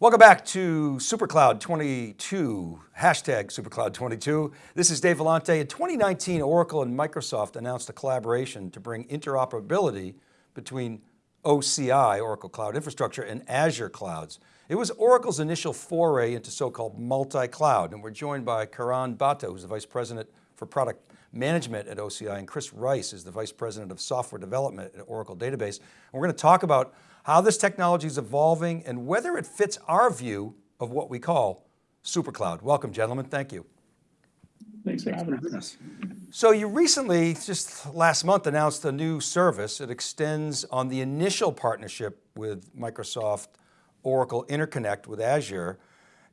Welcome back to SuperCloud 22, hashtag SuperCloud 22. This is Dave Vellante. In 2019, Oracle and Microsoft announced a collaboration to bring interoperability between OCI, Oracle Cloud Infrastructure, and Azure clouds. It was Oracle's initial foray into so-called multi-cloud, and we're joined by Karan Bhatta, who's the Vice President for Product Management at OCI, and Chris Rice is the Vice President of Software Development at Oracle Database. And we're going to talk about how this technology is evolving and whether it fits our view of what we call supercloud. Welcome gentlemen, thank you. Thanks for having us. So you recently, just last month, announced a new service. It extends on the initial partnership with Microsoft Oracle Interconnect with Azure.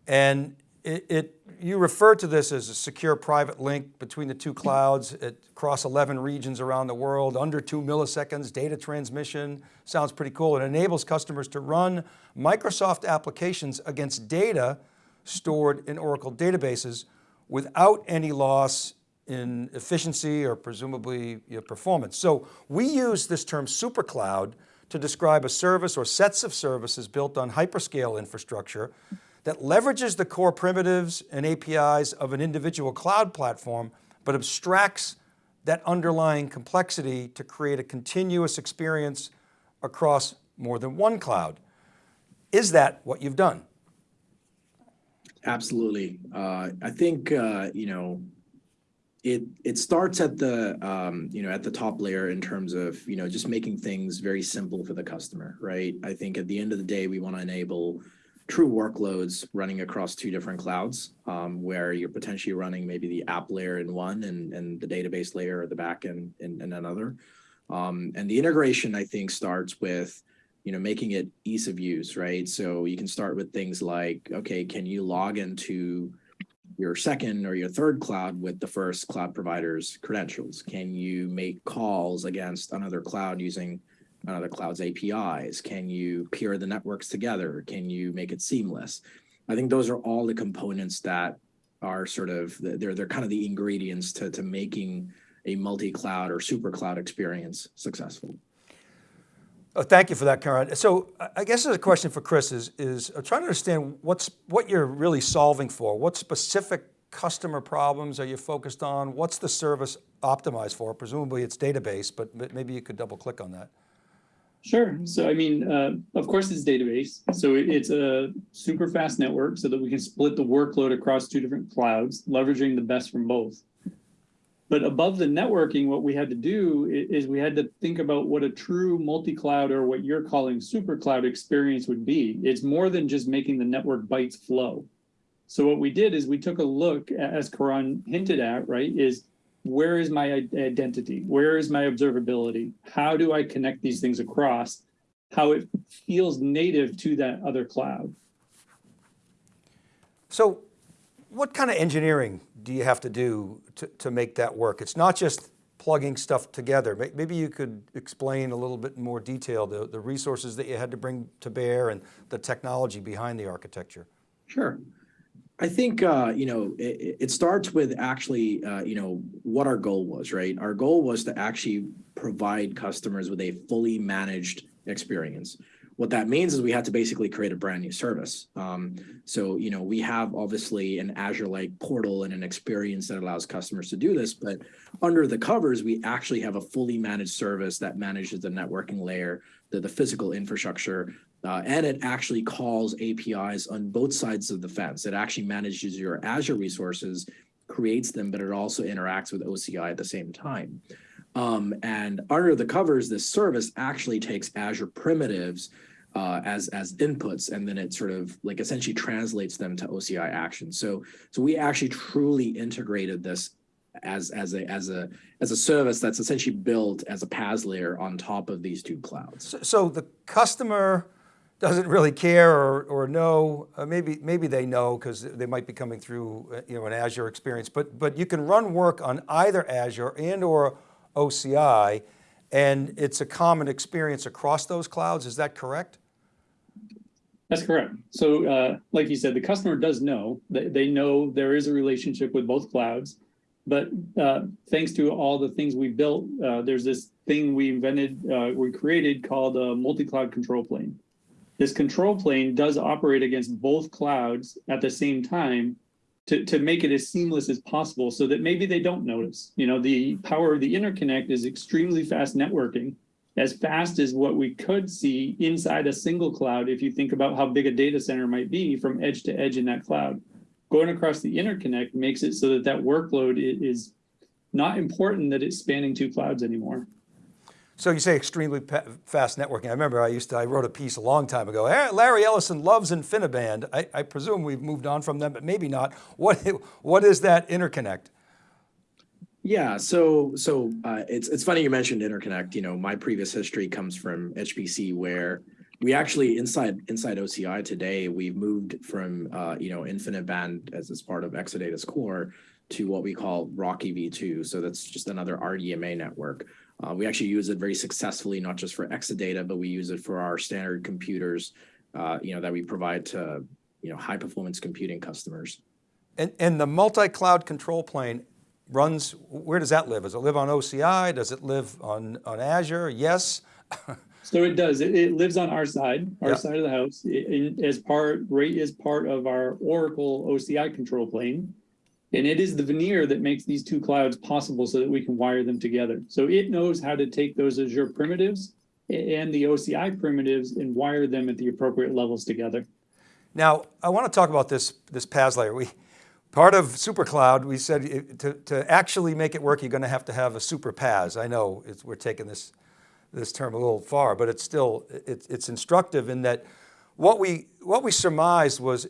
And it, it, you refer to this as a secure private link between the two clouds across 11 regions around the world, under two milliseconds, data transmission, sounds pretty cool. It enables customers to run Microsoft applications against data stored in Oracle databases without any loss in efficiency or presumably performance. So we use this term supercloud to describe a service or sets of services built on hyperscale infrastructure that leverages the core primitives and APIs of an individual cloud platform, but abstracts that underlying complexity to create a continuous experience across more than one cloud. Is that what you've done? Absolutely. Uh, I think, uh, you know, it it starts at the um, you know at the top layer in terms of you know just making things very simple for the customer, right? I think at the end of the day, we want to enable true workloads running across two different clouds um, where you're potentially running maybe the app layer in one and, and the database layer or the backend in, in another. Um, and the integration, I think, starts with you know, making it ease of use, right? So you can start with things like, okay, can you log into your second or your third cloud with the first cloud provider's credentials? Can you make calls against another cloud using Uh, another cloud's APIs? Can you peer the networks together? Can you make it seamless? I think those are all the components that are sort of, they're, they're kind of the ingredients to, to making a multi-cloud or super cloud experience successful. Oh, thank you for that, Karan. So I guess there's a question for Chris is, is I'm trying to understand what's, what you're really solving for. What specific customer problems are you focused on? What's the service optimized for? Presumably it's database, but maybe you could double click on that. Sure. So, I mean, uh, of course it's database. So it's a super fast network so that we can split the workload across two different clouds, leveraging the best from both. But above the networking, what we had to do is we had to think about what a true multi-cloud or what you're calling super cloud experience would be. It's more than just making the network bytes flow. So what we did is we took a look, as Karan hinted at, right, is where is my identity? Where is my observability? How do I connect these things across? How it feels native to that other cloud. So what kind of engineering do you have to do to, to make that work? It's not just plugging stuff together. Maybe you could explain a little bit more detail, the, the resources that you had to bring to bear and the technology behind the architecture. Sure. I think, uh, you know, it, it, starts with actually, uh, you know, what our goal was, right? Our goal was to actually provide customers with a fully managed experience. What that means is we had to basically create a brand new service. Um, so, you know, we have obviously an Azure-like portal and an experience that allows customers to do this, but under the covers, we actually have a fully managed service that manages the networking layer, the, the physical infrastructure, uh, and it actually calls APIs on both sides of the fence. It actually manages your Azure resources, creates them, but it also interacts with OCI at the same time. Um, and under the covers, this service actually takes Azure primitives uh, as as inputs, and then it sort of like essentially translates them to OCI actions. So so we actually truly integrated this as as a as a as a service that's essentially built as a PaaS layer on top of these two clouds. So, so the customer doesn't really care or, or know, uh, maybe, maybe they know because they might be coming through uh, you know, an Azure experience, but, but you can run work on either Azure and or OCI, and it's a common experience across those clouds. Is that correct? That's correct. So uh, like you said, the customer does know, that they know there is a relationship with both clouds, but uh, thanks to all the things we built, uh, there's this thing we invented, uh, we created called a multi-cloud control plane. This control plane does operate against both clouds at the same time to, to make it as seamless as possible so that maybe they don't notice. You know, the power of the interconnect is extremely fast networking, as fast as what we could see inside a single cloud if you think about how big a data center might be from edge to edge in that cloud. Going across the interconnect makes it so that that workload is not important that it's spanning two clouds anymore. So you say extremely fast networking. I remember I used to, I wrote a piece a long time ago. "Eh, Larry Ellison loves InfiniBand. I, I presume we've moved on from them, but maybe not. What, what is that interconnect? Yeah, so so uh, it's it's funny you mentioned interconnect. You know, my previous history comes from HPC, where we actually inside inside OCI today we've moved from uh, you know InfiniBand as as part of Exadata's core to what we call RoCE v2. So that's just another RDMA network. Uh, we actually use it very successfully, not just for Exadata, but we use it for our standard computers. Uh, you know that we provide to you know high performance computing customers. And, and the multi-cloud control plane runs, where does that live? Does it live on OCI? Does it live on, on Azure? Yes? So it does. It, it lives on our side, our Yeah. side of the house, i- in, as part, right as part of our Oracle OCI control plane. And it is the veneer that makes these two clouds possible so that we can wire them together. So it knows how to take those Azure primitives and the OCI primitives and wire them at the appropriate levels together. Now, I want to talk about this, this PaaS layer. We, part of SuperCloud, we said to, to actually make it work, you're going to have to have a super PaaS. I know we're taking this, this term a little far, but it's still, it's, it's instructive in that what we, what we surmised was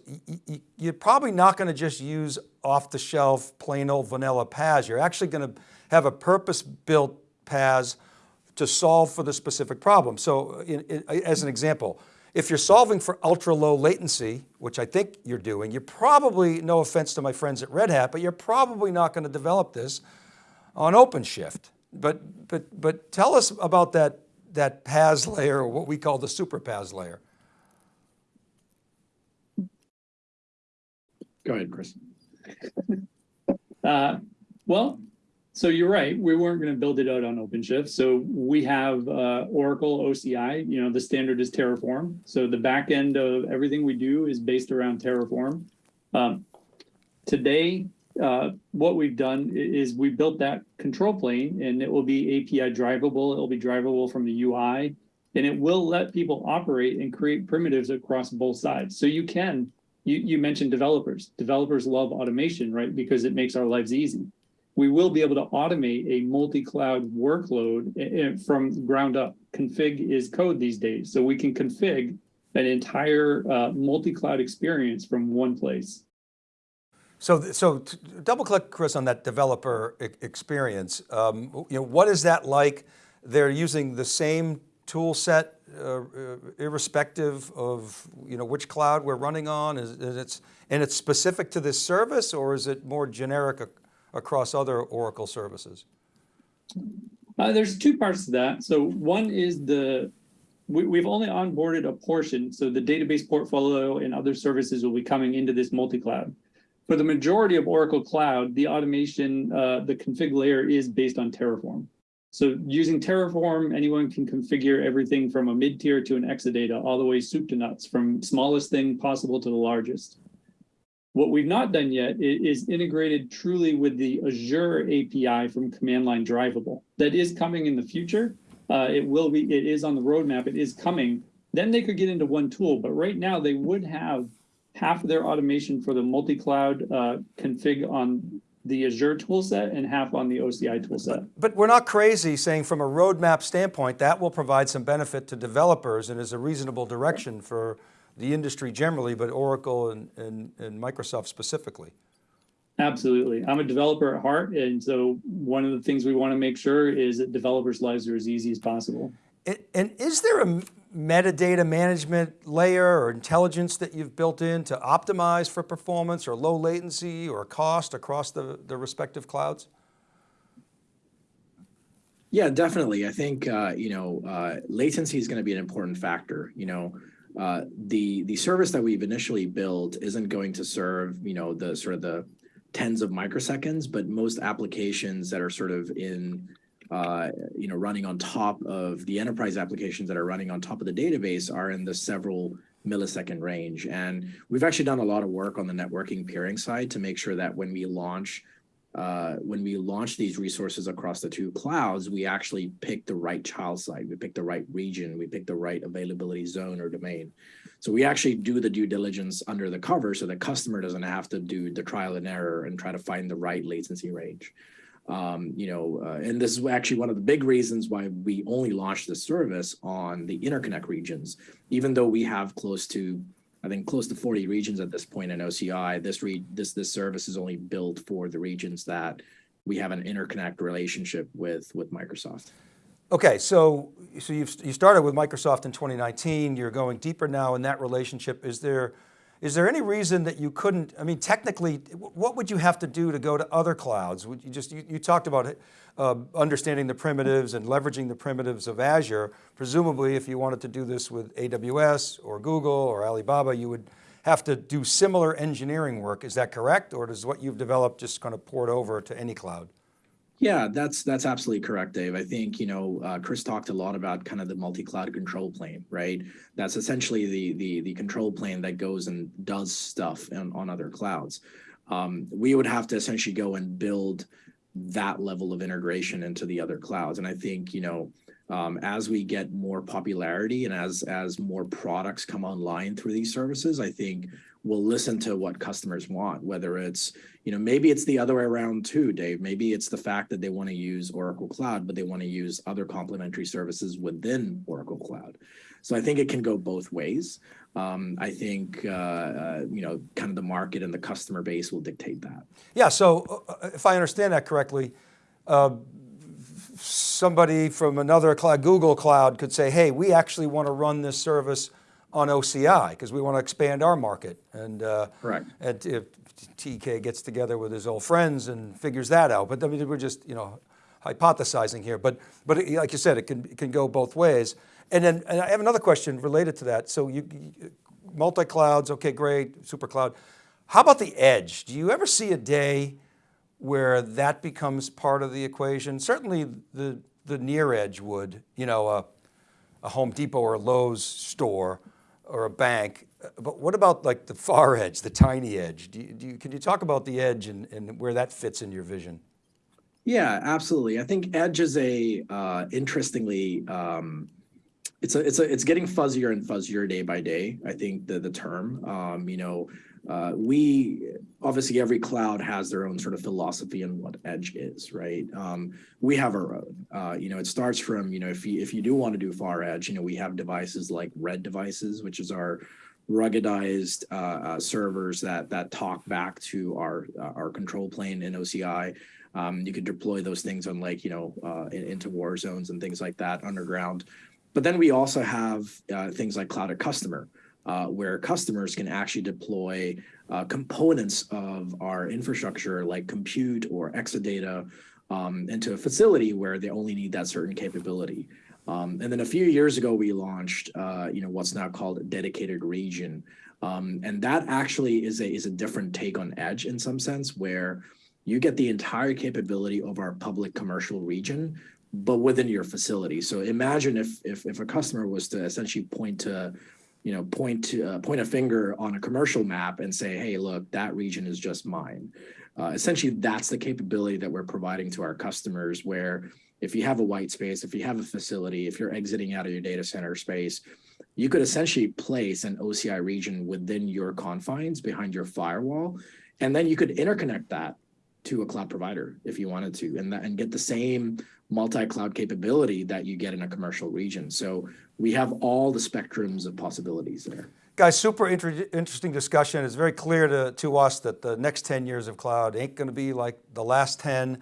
you're probably not going to just use off the shelf, plain old vanilla PaaS. You're actually going to have a purpose-built PaaS to solve for the specific problem. So in, in- as an example, if you're solving for ultra low latency, which I think you're doing, you're probably, no offense to my friends at Red Hat, but you're probably not going to develop this on OpenShift. But, but, but tell us about that, that PaaS layer, or what we call the super PaaS layer. Go ahead, Chris. Uh, well, so you're right. We weren't going to build it out on OpenShift. So we have uh, Oracle OCI. You know, the standard is Terraform. So the back end of everything we do is based around Terraform. Um, today, uh, what we've done is we built that control plane, and it will be API drivable. It will be drivable from the UI, and it will let people operate and create primitives across both sides. So you can you, you mentioned developers. Developers love automation, right? Because it makes our lives easy. We will be able to automate a multi-cloud workload eh, eh, from ground up. Config is code these days. So we can config an entire uh, multi-cloud experience from one place. So, so double click, Chris, on that developer experience. Um, you know, what is that like? They're using the same tool set, uh, uh, irrespective of you know which cloud we're running on. Is, is it's and it's specific to this service, or is it more generic ac- across other Oracle services? Uh, there's two parts to that. So one is the we, we've only onboarded a portion. So the database portfolio and other services will be coming into this multi-cloud. For the majority of Oracle Cloud, the automation, uh, the config layer is based on Terraform. So using Terraform, anyone can configure everything from a mid-tier to an Exadata, all the way soup to nuts, from smallest thing possible to the largest. What we've not done yet is integrated truly with the Azure API from command line drivable. That is coming in the future. Uh, it will be, it is on the roadmap, it is coming. Then they could get into one tool, but right now they would have half of their automation for the multi-cloud uh, config on the Azure toolset and half on the OCI toolset. But we're not crazy saying from a roadmap standpoint, that will provide some benefit to developers and is a reasonable direction for the industry generally, but Oracle and, and, and Microsoft specifically. Absolutely. I'm a developer at heart. And so one of the things we want to make sure is that developers' lives are as easy as possible. And, and is there a metadata management layer or intelligence that you've built in to optimize for performance or low latency or cost across the, the respective clouds? Yeah, definitely. I think uh, you know uh, latency is going to be an important factor. You know, uh, the the service that we've initially built isn't going to serve you know the sort of the tens of microseconds, but most applications that are sort of in uh, you know, running on top of the enterprise applications that are running on top of the database are in the several millisecond range. And we've actually done a lot of work on the networking peering side to make sure that when we launch uh, when we launch these resources across the two clouds, we actually pick the right child site, we pick the right region, we pick the right availability zone or domain. So we actually do the due diligence under the cover so the customer doesn't have to do the trial and error and try to find the right latency range. Um, you know, uh, and this is actually one of the big reasons why we only launched this service on the interconnect regions, even though we have close to I think close to 40 regions at this point in OCI. This re this this service is only built for the regions that we have an interconnect relationship with with Microsoft. Okay, so so you've you started with Microsoft in 2019. You're going deeper now in that relationship. Is there is there any reason that you couldn't, I mean, technically, what would you have to do to go to other clouds? Would you just, you, you talked about uh, understanding the primitives and leveraging the primitives of Azure. Presumably, if you wanted to do this with AWS or Google or Alibaba, you would have to do similar engineering work. Is that correct? Or does what you've developed just kind of port over to any cloud? Yeah, that's that's absolutely correct, Dave. I think you know uh, Chris talked a lot about kind of the multi-cloud control plane, right? That's essentially the the the control plane that goes and does stuff on, on other clouds. Um, we would have to essentially go and build that level of integration into the other clouds, and I think you know um, as we get more popularity and as as more products come online through these services, I think we'll listen to what customers want, whether it's, you know, maybe it's the other way around too, Dave. Maybe it's the fact that they want to use Oracle Cloud, but they want to use other complementary services within Oracle Cloud. So I think it can go both ways. Um, I think, uh, uh, you know, kind of the market and the customer base will dictate that. Yeah, so uh, if I understand that correctly, uh, somebody from another cloud, Google Cloud could say, hey, we actually want to run this service on OCI because we want to expand our market. And, uh, Correct. and if TK gets together with his old friends and figures that out, but I mean, we're just, you know, hypothesizing here, but, but it, like you said, it can, it can go both ways. And then and I have another question related to that. So you, you multi-clouds, okay, great, super cloud. How about the edge? Do you ever see a day where that becomes part of the equation? Certainly the, the near edge would, you know, a, a Home Depot or Lowe's store, or a bank, but what about like the far edge, the tiny edge? Do you, do you, can you talk about the edge and, and where that fits in your vision? Yeah, absolutely. I think edge is a uh, interestingly, um, it's a, it's a, it's getting fuzzier and fuzzier day by day. I think the the term, um, you know, uh, we obviously every cloud has their own sort of philosophy on what edge is, right? Um, we have our own. Uh, you know, it starts from you know if you if you do want to do far edge, you know, we have devices like Red devices, which is our ruggedized uh, uh, servers that that talk back to our uh, our control plane in OCI. Um, you could deploy those things on like you know uh, in, into war zones and things like that underground. But then we also have uh, things like Cloud@Customer, uh, where customers can actually deploy uh, components of our infrastructure like compute or Exadata um, into a facility where they only need that certain capability. Um, and then a few years ago, we launched, uh, you know, what's now called a dedicated region. Um, and that actually is a, is a different take on edge in some sense where you get the entire capability of our public commercial region, but within your facility. So imagine if, if, if a customer was to essentially point to you know, point to uh, point a finger on a commercial map and say, hey, look, that region is just mine. Uh, essentially, that's the capability that we're providing to our customers where if you have a white space, if you have a facility, if you're exiting out of your data center space, you could essentially place an OCI region within your confines behind your firewall. And then you could interconnect that to a cloud provider if you wanted to and, that, and get the same multi-cloud capability that you get in a commercial region. So we have all the spectrums of possibilities there. Guys, super inter interesting discussion. It's very clear to, to us that the next 10 years of cloud ain't going to be like the last 10.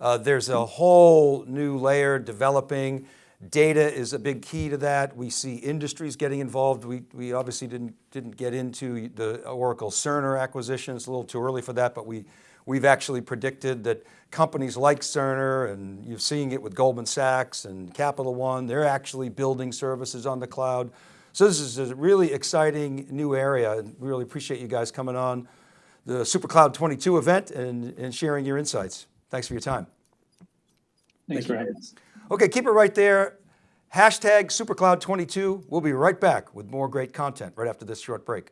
Uh, there's a whole new layer developing. Data is a big key to that. We see industries getting involved. We, we obviously didn't, didn't get into the Oracle Cerner acquisition. It's a little too early for that, but we, we've actually predicted that companies like Cerner, and you're seeing it with Goldman Sachs and Capital One, they're actually building services on the cloud. So this is a really exciting new area. And we really appreciate you guys coming on the SuperCloud 22 event and, and sharing your insights. Thanks for your time. Thanks Thank for having us. Okay, keep it right there. Hashtag SuperCloud22. We'll be right back with more great content right after this short break.